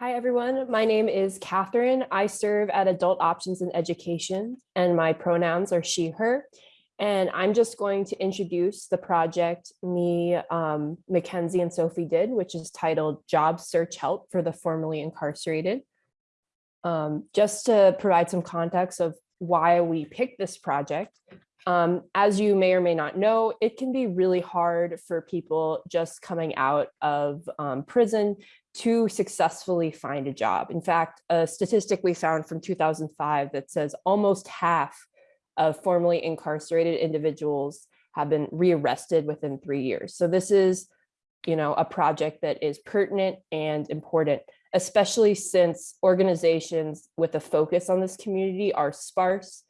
Hi, everyone. My name is Catherine. I serve at Adult Options in Education, and my pronouns are she, her. And I'm just going to introduce the project me, um, Mackenzie, and Sophie did, which is titled Job Search Help for the Formerly Incarcerated. Um, just to provide some context of why we picked this project, um, as you may or may not know, it can be really hard for people just coming out of um, prison to successfully find a job. In fact, a statistic we found from 2005 that says almost half of formerly incarcerated individuals have been rearrested within three years. So this is, you know, a project that is pertinent and important, especially since organizations with a focus on this community are sparse.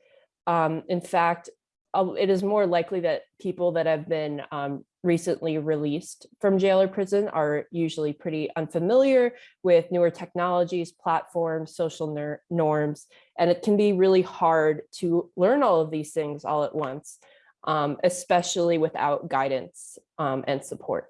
Um, in fact, it is more likely that people that have been um, recently released from jail or prison are usually pretty unfamiliar with newer technologies, platforms, social norms, and it can be really hard to learn all of these things all at once, um, especially without guidance um, and support.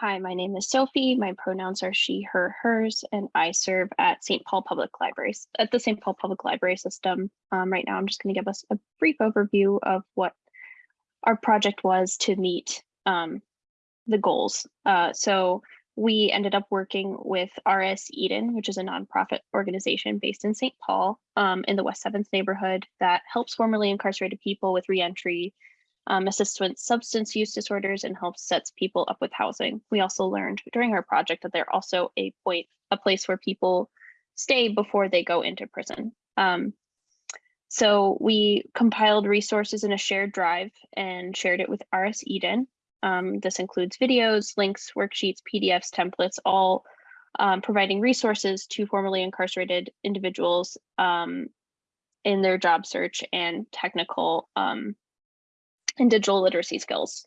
Hi, my name is Sophie. My pronouns are she, her, hers, and I serve at St. Paul Public Libraries, at the St. Paul Public Library System. Um, right now, I'm just going to give us a brief overview of what our project was to meet um, the goals. Uh, so we ended up working with RS Eden, which is a nonprofit organization based in St. Paul um, in the West 7th neighborhood that helps formerly incarcerated people with reentry um, assists with substance use disorders and helps sets people up with housing. We also learned during our project that they're also a point, a place where people stay before they go into prison. Um, so we compiled resources in a shared drive and shared it with RS Eden. Um, this includes videos, links, worksheets, PDFs, templates, all um, providing resources to formerly incarcerated individuals um, in their job search and technical um, and digital literacy skills.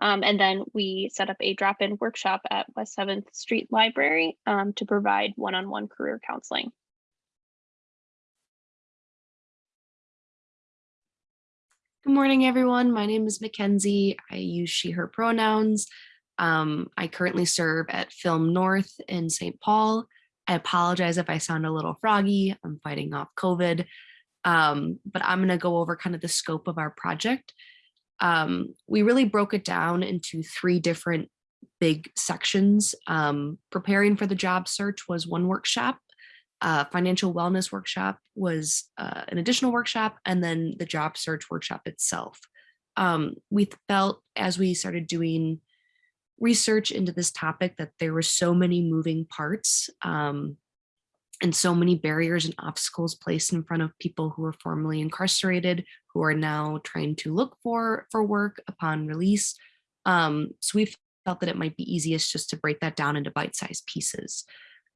Um, and then we set up a drop-in workshop at West 7th Street Library um, to provide one-on-one -on -one career counseling. Good morning, everyone. My name is Mackenzie. I use she, her pronouns. Um, I currently serve at Film North in St. Paul. I apologize if I sound a little froggy. I'm fighting off COVID. Um, but I'm going to go over kind of the scope of our project um, we really broke it down into three different big sections. Um, preparing for the job search was one workshop, uh, financial wellness workshop was uh, an additional workshop, and then the job search workshop itself. Um, we felt as we started doing research into this topic that there were so many moving parts um, and so many barriers and obstacles placed in front of people who were formerly incarcerated, who are now trying to look for, for work upon release. Um, so we felt that it might be easiest just to break that down into bite-sized pieces.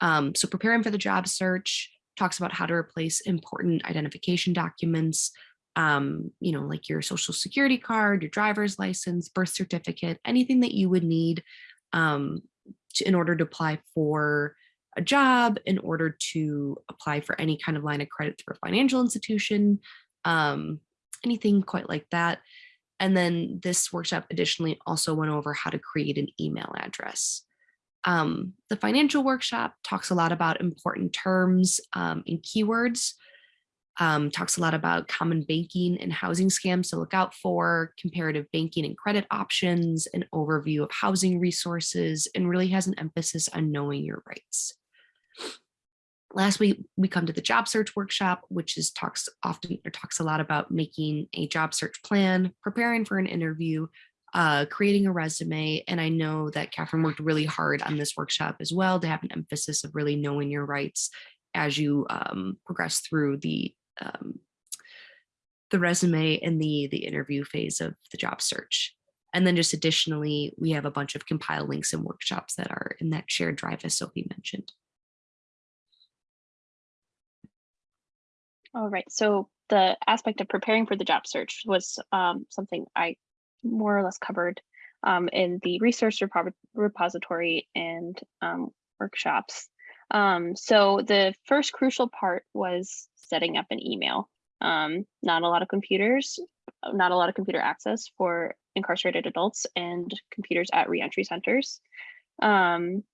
Um, so preparing for the job search talks about how to replace important identification documents, um, you know, like your social security card, your driver's license, birth certificate, anything that you would need um, to, in order to apply for a job, in order to apply for any kind of line of credit through a financial institution, um, anything quite like that. And then this workshop additionally also went over how to create an email address. Um, the financial workshop talks a lot about important terms um, and keywords, um, talks a lot about common banking and housing scams to look out for, comparative banking and credit options, an overview of housing resources, and really has an emphasis on knowing your rights. Last week, we come to the job search workshop, which is talks often or talks a lot about making a job search plan, preparing for an interview, uh, creating a resume. And I know that Catherine worked really hard on this workshop as well to have an emphasis of really knowing your rights as you um, progress through the um, the resume and the the interview phase of the job search. And then just additionally, we have a bunch of compile links and workshops that are in that shared drive as Sophie mentioned. All right, so the aspect of preparing for the job search was um, something I more or less covered um, in the resource repo repository and um, workshops. Um, so the first crucial part was setting up an email. Um, not a lot of computers, not a lot of computer access for incarcerated adults and computers at reentry centers. Um,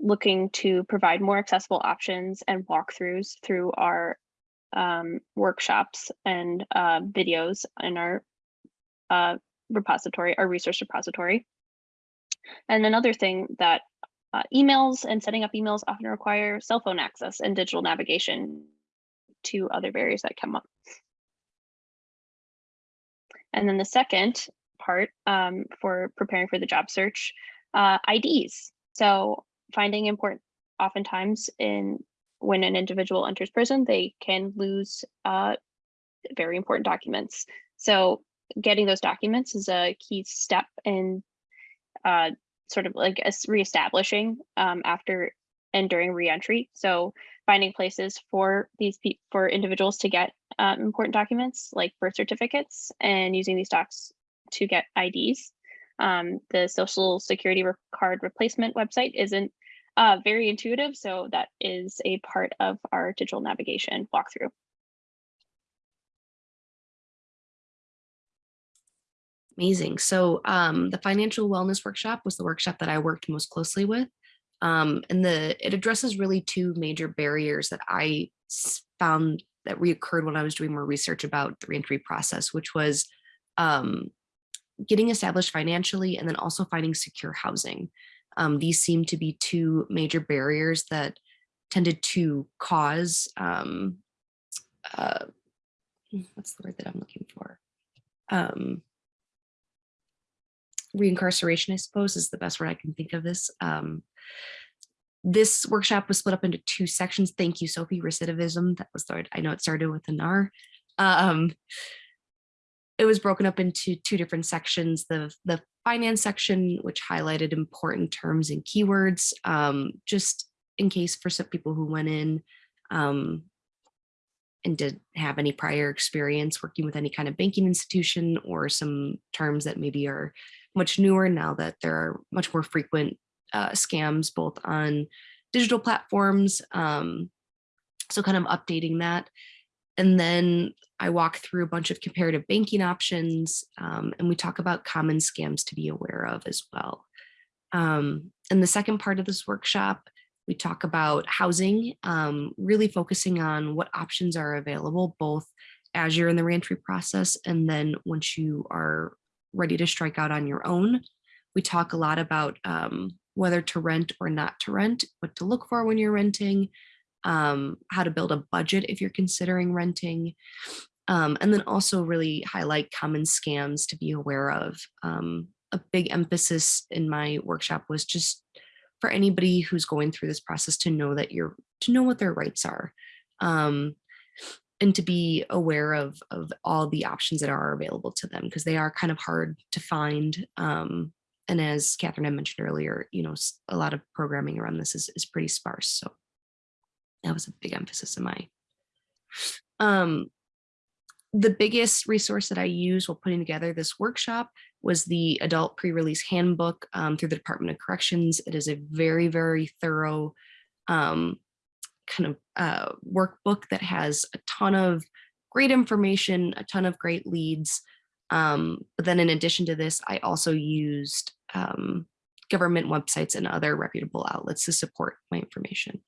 looking to provide more accessible options and walkthroughs through our um, workshops and uh, videos in our uh, repository, our resource repository. And another thing that uh, emails and setting up emails often require cell phone access and digital navigation to other barriers that come up. And then the second part um, for preparing for the job search, uh, IDs. So finding important, oftentimes in when an individual enters prison, they can lose uh, very important documents. So getting those documents is a key step in uh, sort of like reestablishing um, after and during reentry. So finding places for these for individuals to get um, important documents like birth certificates and using these docs to get IDs. Um, the social security re- card replacement website isn't uh, very intuitive, so that is a part of our digital navigation walkthrough. Amazing. So um, the financial wellness workshop was the workshop that I worked most closely with. Um, and the it addresses really two major barriers that I found that reoccurred when I was doing more research about the reentry process, which was um, getting established financially and then also finding secure housing. Um, these seem to be two major barriers that tended to cause um, uh, what's the word that I'm looking for? Um, reincarceration, I suppose, is the best word I can think of this. Um, this workshop was split up into two sections. Thank you, Sophie. Recidivism. That was the word. I know it started with an R. Um, it was broken up into two different sections. The the finance section, which highlighted important terms and keywords, um, just in case for some people who went in um, and did have any prior experience working with any kind of banking institution or some terms that maybe are much newer now that there are much more frequent uh, scams both on digital platforms. Um, so kind of updating that. And then I walk through a bunch of comparative banking options um, and we talk about common scams to be aware of as well. Um, in the second part of this workshop, we talk about housing, um, really focusing on what options are available, both as you're in the reentry process and then once you are ready to strike out on your own. We talk a lot about um, whether to rent or not to rent, what to look for when you're renting, um, how to build a budget if you're considering renting, um, and then also really highlight common scams to be aware of. Um, a big emphasis in my workshop was just for anybody who's going through this process to know that you're to know what their rights are. Um, and to be aware of of all the options that are available to them because they are kind of hard to find um, and as catherine had mentioned earlier you know a lot of programming around this is, is pretty sparse so that was a big emphasis in my um the biggest resource that i used while putting together this workshop was the adult pre-release handbook um, through the department of corrections. It is a very very thorough um, kind of uh, workbook that has a ton of great information a ton of great leads. Um, but then in addition to this i also used um, government websites and other reputable outlets to support my information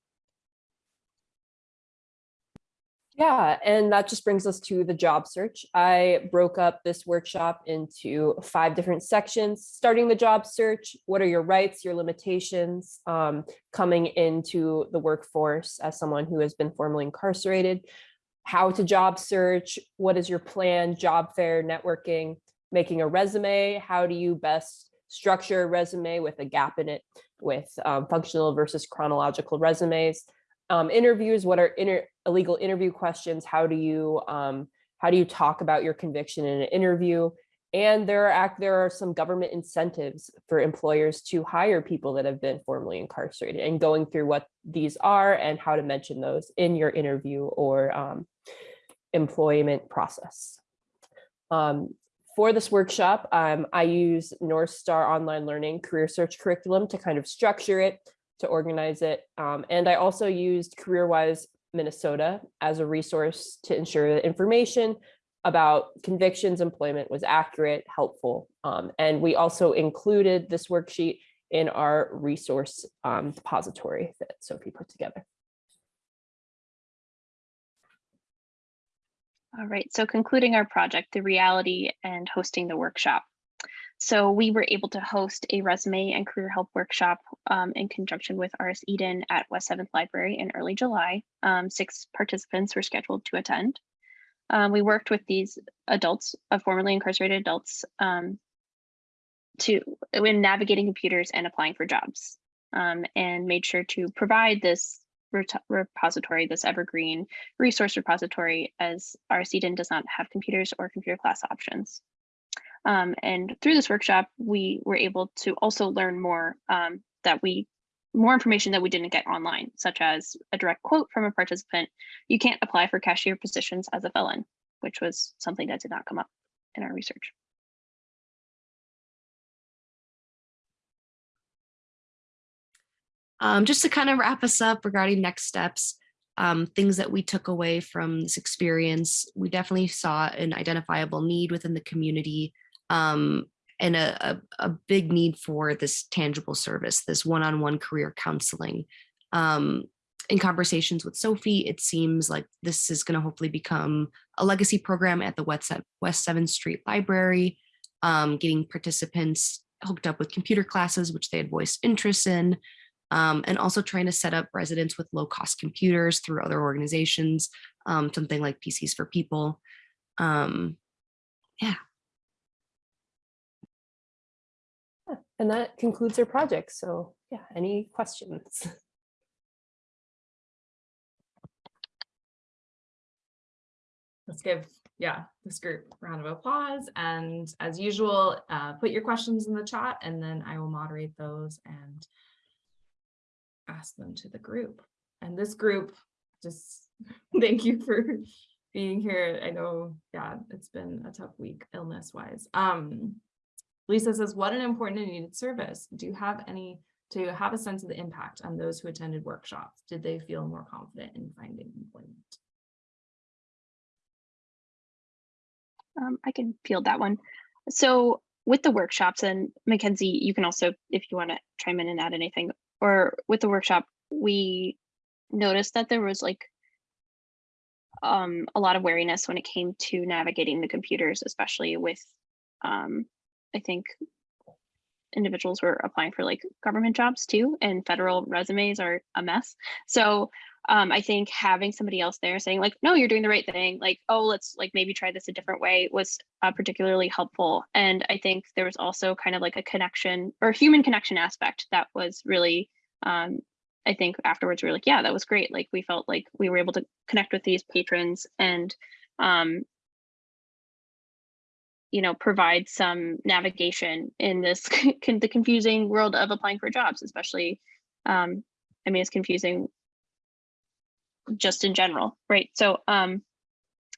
Yeah, and that just brings us to the job search. I broke up this workshop into five different sections, starting the job search. What are your rights, your limitations, um, coming into the workforce as someone who has been formerly incarcerated, how to job search, what is your plan, job fair, networking, making a resume, how do you best structure a resume with a gap in it with um, functional versus chronological resumes um, interviews what are inter- illegal interview questions how do you um, how do you talk about your conviction in an interview? And there are act there are some government incentives for employers to hire people that have been formerly incarcerated and going through what these are and how to mention those in your interview or um, employment process. Um, for this workshop, um, I use North Star Online Learning Career Search Curriculum to kind of structure it, to organize it. Um, and I also used CareerWise Minnesota as a resource to ensure that information about convictions employment was accurate, helpful. Um, and we also included this worksheet in our resource um, depository that Sophie put together. All right, so concluding our project, the reality and hosting the workshop. So we were able to host a resume and career help workshop um, in conjunction with RS Eden at West 7th Library in early July. Um, six participants were scheduled to attend. Um, we worked with these adults, uh, formerly incarcerated adults, um, to in navigating computers and applying for jobs, um, and made sure to provide this repository, this evergreen resource repository, as RS Eden does not have computers or computer class options. Um, and through this workshop, we were able to also learn more um, that we more information that we didn't get online, such as a direct quote from a participant, you can't apply for cashier positions as a felon, which was something that did not come up in our research. Um, just to kind of wrap us up regarding next steps, um, things that we took away from this experience, we definitely saw an identifiable need within the community um, and a, a, a big need for this tangible service, this one-on-one career counseling. Um, in conversations with Sophie, it seems like this is going to hopefully become a legacy program at the West, West 7th Street Library, um, getting participants hooked up with computer classes, which they had voiced interest in, um, and also trying to set up residents with low cost computers through other organizations, um, something like PCs for People. Um, yeah. And that concludes our project. So yeah, any questions? Let's give, yeah, this group round of applause. And as usual, uh, put your questions in the chat and then I will moderate those and ask them to the group. And this group, just thank you for being here. I know, yeah, it's been a tough week illness wise. Um, Lisa says, what an important and needed service. Do you have any, to have a sense of the impact on those who attended workshops? Did they feel more confident in finding employment? Um, I can field that one. So with the workshops and Mackenzie, you can also, if you want to chime in and add anything, or with the workshop, we noticed that there was like um, a lot of wariness when it came to navigating the computers, especially with, um, I think individuals were applying for like government jobs too, and federal resumes are a mess. So um, I think having somebody else there saying like, no, you're doing the right thing, like, oh, let's like maybe try this a different way was uh, particularly helpful. And I think there was also kind of like a connection or human connection aspect that was really, um, I think afterwards we were like, yeah, that was great. Like we felt like we were able to connect with these patrons and, um, you know, provide some navigation in this the confusing world of applying for jobs, especially, um, I mean, it's confusing just in general, right? So um,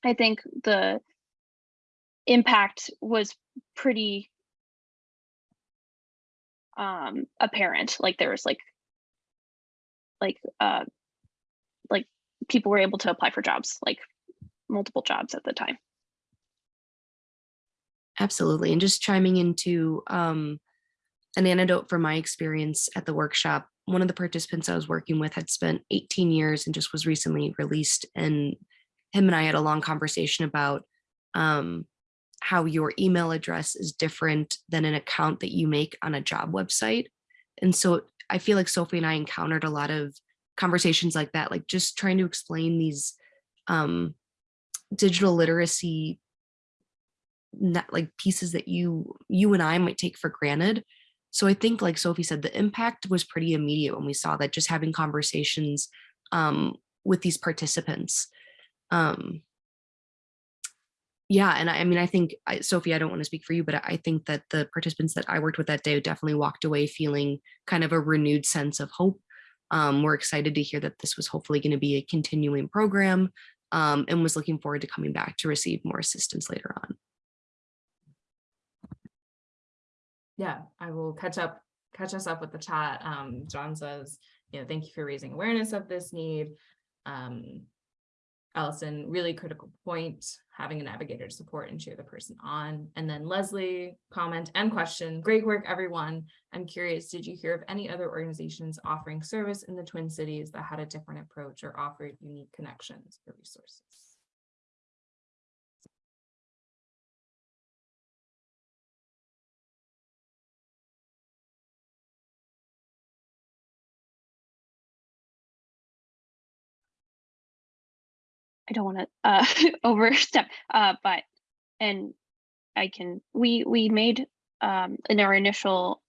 I think the impact was pretty um, apparent. Like there was like, like, uh, like people were able to apply for jobs, like multiple jobs at the time. Absolutely. And just chiming into um, an anecdote from my experience at the workshop, one of the participants I was working with had spent 18 years and just was recently released. And him and I had a long conversation about um, how your email address is different than an account that you make on a job website. And so I feel like Sophie and I encountered a lot of conversations like that, like just trying to explain these um, digital literacy like pieces that you you and I might take for granted. So I think like Sophie said, the impact was pretty immediate when we saw that just having conversations um, with these participants. Um, yeah, and I, I mean, I think, I, Sophie, I don't want to speak for you, but I think that the participants that I worked with that day definitely walked away feeling kind of a renewed sense of hope. Um, we're excited to hear that this was hopefully going to be a continuing program um, and was looking forward to coming back to receive more assistance later on. Yeah, I will catch up, catch us up with the chat. Um, John says, you know, thank you for raising awareness of this need. Um, Allison, really critical point, having a navigator to support and cheer the person on. And then Leslie, comment and question, great work, everyone. I'm curious, did you hear of any other organizations offering service in the Twin Cities that had a different approach or offered unique connections or resources? I don't want to uh, overstep, uh, but and I can we we made um, in our initial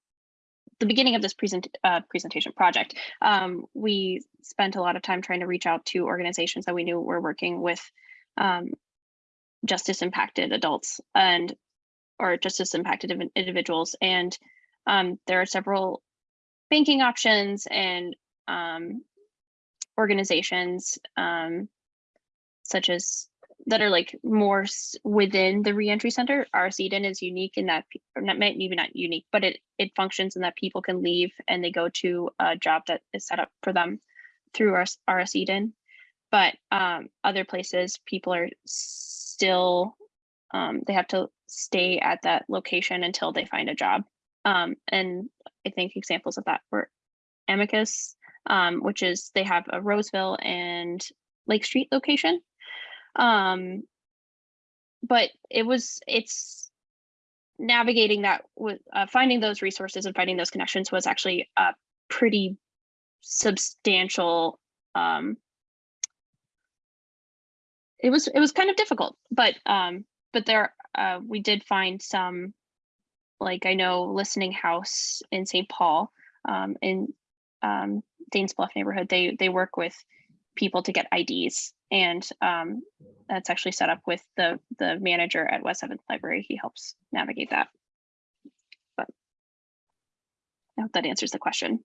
the beginning of this present uh, presentation project, um, we spent a lot of time trying to reach out to organizations that we knew were working with um, justice impacted adults and or justice impacted individuals, and um, there are several banking options and um, organizations um, such as that are like more within the reentry center. RS Eden is unique in that, or not maybe not unique, but it it functions in that people can leave and they go to a job that is set up for them through RS, RS. But um, other places, people are still um, they have to stay at that location until they find a job. Um, and I think examples of that were Amicus, um, which is they have a Roseville and Lake Street location. Um, but it was it's navigating that with uh, finding those resources and finding those connections was actually a pretty substantial um it was it was kind of difficult but um but there uh we did find some like i know listening house in st paul um in um Dayton's Bluff neighborhood they they work with people to get ids and um that's actually set up with the the manager at west seventh library. He helps navigate that. But i hope that answers the question